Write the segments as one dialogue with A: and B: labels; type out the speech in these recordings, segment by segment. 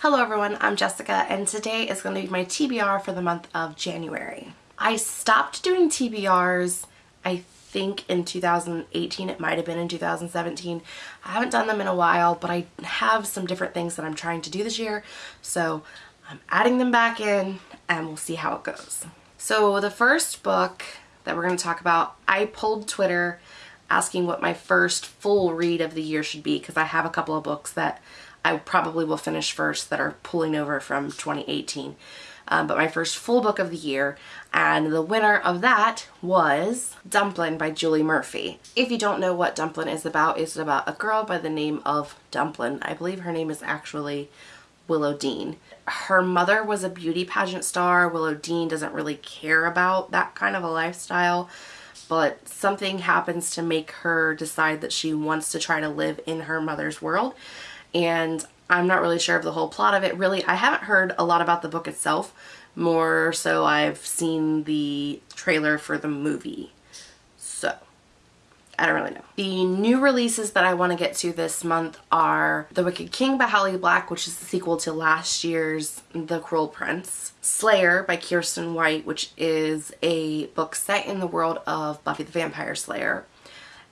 A: Hello everyone, I'm Jessica and today is going to be my TBR for the month of January. I stopped doing TBRs I think in 2018, it might have been in 2017. I haven't done them in a while but I have some different things that I'm trying to do this year so I'm adding them back in and we'll see how it goes. So the first book that we're going to talk about, I pulled Twitter asking what my first full read of the year should be because I have a couple of books that I probably will finish first that are pulling over from 2018. Um, but my first full book of the year and the winner of that was Dumplin by Julie Murphy. If you don't know what Dumplin is about, it's about a girl by the name of Dumplin. I believe her name is actually Willow Dean. Her mother was a beauty pageant star. Willow Dean doesn't really care about that kind of a lifestyle but something happens to make her decide that she wants to try to live in her mother's world and I'm not really sure of the whole plot of it. Really, I haven't heard a lot about the book itself. More so I've seen the trailer for the movie. I don't really know. The new releases that I want to get to this month are The Wicked King by Holly Black, which is the sequel to last year's The Cruel Prince. Slayer by Kiersten White, which is a book set in the world of Buffy the Vampire Slayer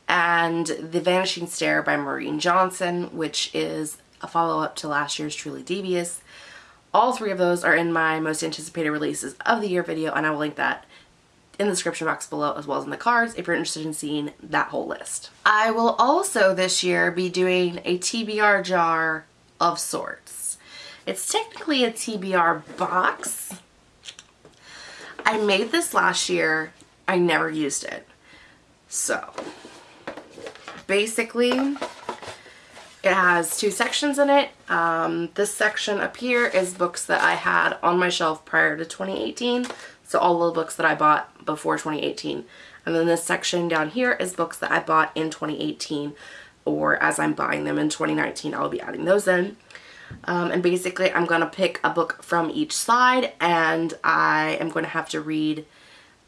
A: and The Vanishing Stair by Maureen Johnson, which is a follow-up to last year's Truly Devious. All three of those are in my most anticipated releases of the year video, and I will link that in the description box below as well as in the cards if you're interested in seeing that whole list. I will also this year be doing a TBR jar of sorts. It's technically a TBR box. I made this last year. I never used it. So basically it has two sections in it. Um, this section up here is books that I had on my shelf prior to 2018. So all the books that I bought before 2018. And then this section down here is books that I bought in 2018 or as I'm buying them in 2019, I'll be adding those in. Um, and basically I'm going to pick a book from each side and I am going to have to read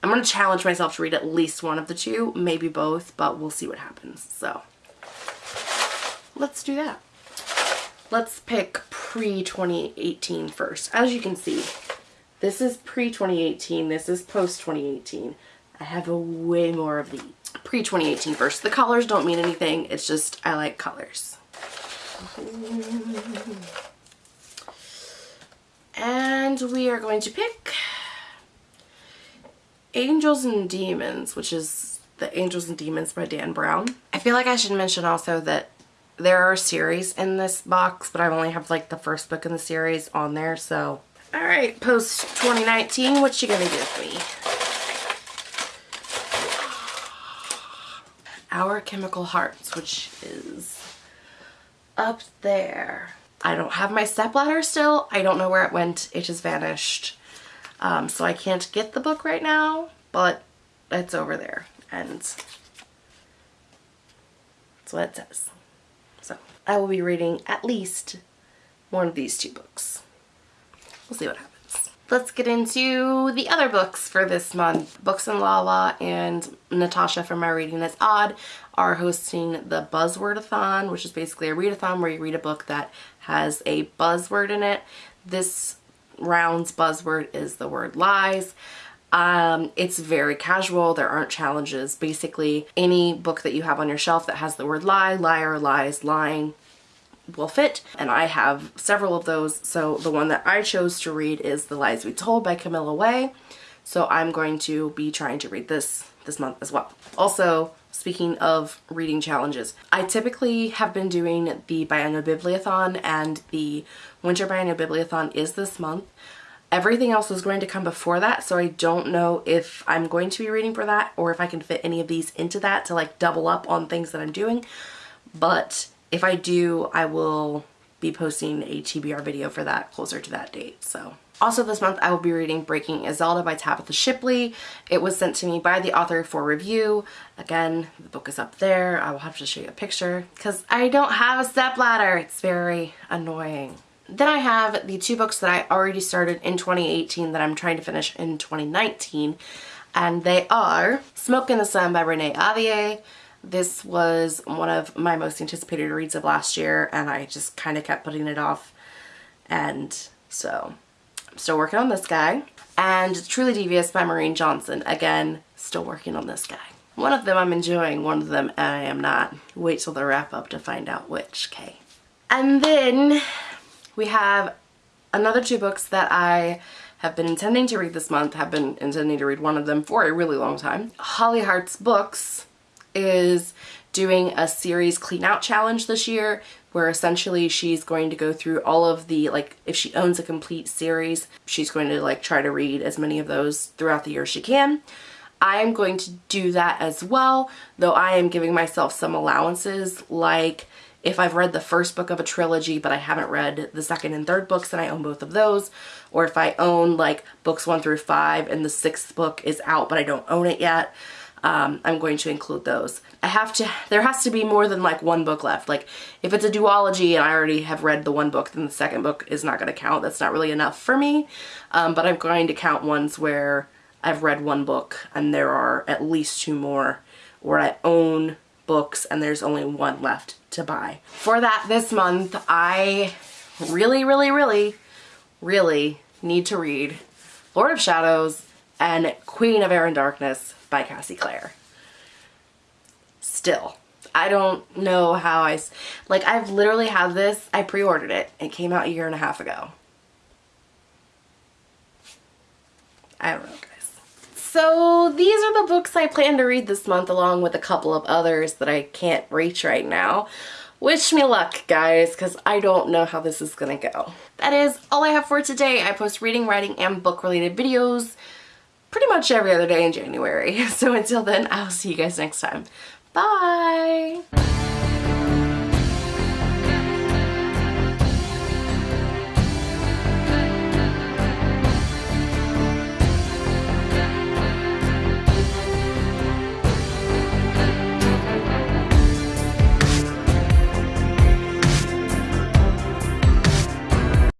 A: I'm going to challenge myself to read at least one of the two, maybe both, but we'll see what happens. So let's do that. Let's pick pre-2018 first. As you can see, this is pre-2018, this is post-2018. I have a way more of the pre-2018 first. The colors don't mean anything, it's just I like colors. And we are going to pick Angels and Demons, which is The Angels and Demons by Dan Brown. I feel like I should mention also that there are series in this box, but I only have like the first book in the series on there, so. Alright, post 2019, what you gonna give me? Our Chemical Hearts, which is up there. I don't have my stepladder still. I don't know where it went. It just vanished. Um, so I can't get the book right now, but it's over there. And that's what it says. So I will be reading at least one of these two books. We'll see what happens. Let's get into the other books for this month. Books and Lala and Natasha from My Reading Is Odd are hosting the Buzzwordathon, which is basically a readathon where you read a book that has a buzzword in it. This round's buzzword is the word lies. Um, it's very casual. There aren't challenges. Basically, any book that you have on your shelf that has the word lie, liar, lies, lying will fit. And I have several of those. So the one that I chose to read is The Lies We Told by Camilla Way. So I'm going to be trying to read this this month as well. Also, speaking of reading challenges, I typically have been doing the Biannual Bibliothon and the Winter Biannual Bibliothon is this month. Everything else is going to come before that, so I don't know if I'm going to be reading for that or if I can fit any of these into that to like double up on things that I'm doing. But if I do, I will be posting a TBR video for that closer to that date. So also this month I will be reading Breaking Isolde by Tabitha Shipley. It was sent to me by the author for review. Again, the book is up there. I will have to show you a picture because I don't have a stepladder. It's very annoying. Then I have the two books that I already started in 2018 that I'm trying to finish in 2019 and they are Smoke in the Sun by Renee Ahdieh. This was one of my most anticipated reads of last year and I just kind of kept putting it off And so I'm still working on this guy. And Truly Devious by Maureen Johnson. Again, still working on this guy. One of them I'm enjoying, one of them I am not. Wait till the wrap up to find out which, okay. And then we have another two books that I have been intending to read this month, have been intending to read one of them for a really long time. Holly Hearts Books is doing a series clean out challenge this year where essentially she's going to go through all of the like if she owns a complete series she's going to like try to read as many of those throughout the year she can I am going to do that as well though I am giving myself some allowances like if I've read the first book of a trilogy but I haven't read the second and third books and I own both of those or if I own like books one through five and the sixth book is out but I don't own it yet um, I'm going to include those. I have to, there has to be more than like one book left. Like if it's a duology and I already have read the one book, then the second book is not going to count. That's not really enough for me. Um, but I'm going to count ones where I've read one book and there are at least two more where I own books and there's only one left to buy. For that this month, I really, really, really, really need to read Lord of Shadows and Queen of Air and Darkness by Cassie Clare. Still. I don't know how I, like I've literally had this, I pre-ordered it. It came out a year and a half ago. I don't know. So these are the books I plan to read this month along with a couple of others that I can't reach right now. Wish me luck, guys, because I don't know how this is going to go. That is all I have for today. I post reading, writing, and book-related videos pretty much every other day in January. So until then, I'll see you guys next time. Bye!